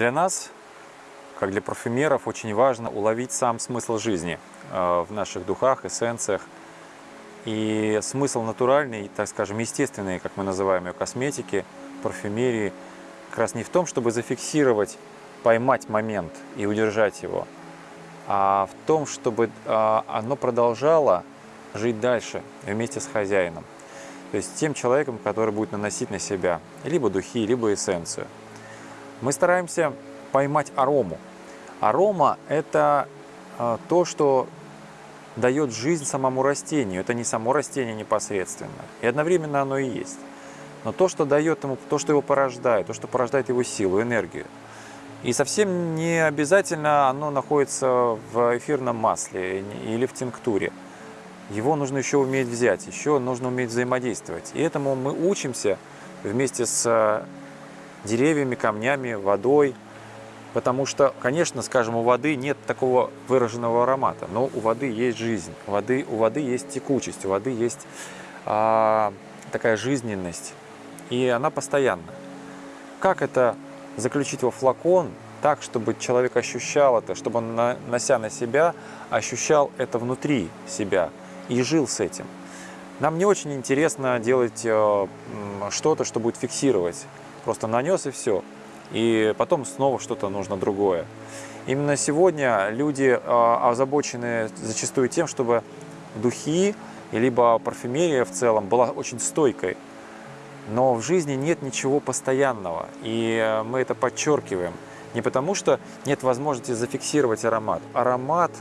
Для нас, как для парфюмеров, очень важно уловить сам смысл жизни э, в наших духах, эссенциях. И смысл натуральный, так скажем, естественный, как мы называем ее, косметики, парфюмерии, как раз не в том, чтобы зафиксировать, поймать момент и удержать его, а в том, чтобы э, оно продолжало жить дальше вместе с хозяином. То есть тем человеком, который будет наносить на себя либо духи, либо эссенцию. Мы стараемся поймать арому. Арома – это э, то, что дает жизнь самому растению. Это не само растение непосредственно. И одновременно оно и есть. Но то, что дает ему, то, что его порождает, то, что порождает его силу, энергию. И совсем не обязательно оно находится в эфирном масле или в тинктуре. Его нужно еще уметь взять, еще нужно уметь взаимодействовать. И этому мы учимся вместе с деревьями, камнями, водой. Потому что, конечно, скажем, у воды нет такого выраженного аромата, но у воды есть жизнь, у воды, у воды есть текучесть, у воды есть а, такая жизненность, и она постоянна. Как это заключить во флакон так, чтобы человек ощущал это, чтобы он, нося на себя, ощущал это внутри себя, и жил с этим. Нам не очень интересно делать э, что-то, что будет фиксировать. Просто нанес и все. И потом снова что-то нужно другое. Именно сегодня люди э, озабочены зачастую тем, чтобы духи, либо парфюмерия в целом была очень стойкой. Но в жизни нет ничего постоянного, и э, мы это подчеркиваем. Не потому, что нет возможности зафиксировать аромат. Аромат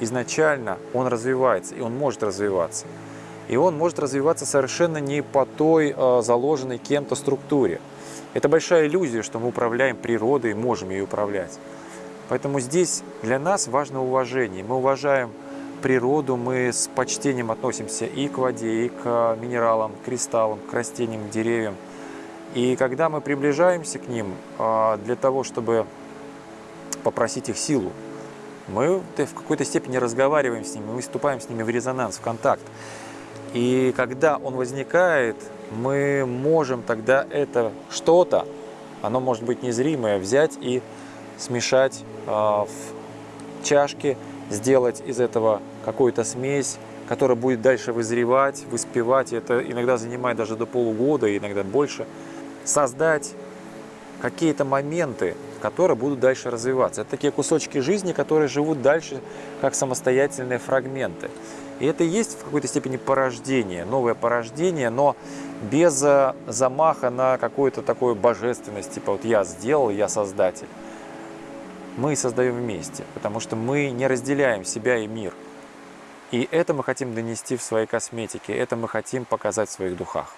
изначально он развивается, и он может развиваться. И он может развиваться совершенно не по той э, заложенной кем-то структуре. Это большая иллюзия, что мы управляем природой, можем ее управлять. Поэтому здесь для нас важно уважение. Мы уважаем природу, мы с почтением относимся и к воде, и к минералам, к кристаллам, к растениям, к деревьям. И когда мы приближаемся к ним э, для того, чтобы попросить их силу, мы в какой-то степени разговариваем с ними, мы вступаем с ними в резонанс, в контакт. И когда он возникает, мы можем тогда это что-то, оно может быть незримое, взять и смешать э, в чашке, сделать из этого какую-то смесь, которая будет дальше вызревать, выспевать. Это иногда занимает даже до полугода, иногда больше. Создать какие-то моменты, которые будут дальше развиваться. Это такие кусочки жизни, которые живут дальше как самостоятельные фрагменты. И это и есть в какой-то степени порождение, новое порождение, но без э, замаха на какую-то такую божественность, типа вот я сделал, я создатель. Мы создаем вместе, потому что мы не разделяем себя и мир. И это мы хотим донести в своей косметике, это мы хотим показать в своих духах.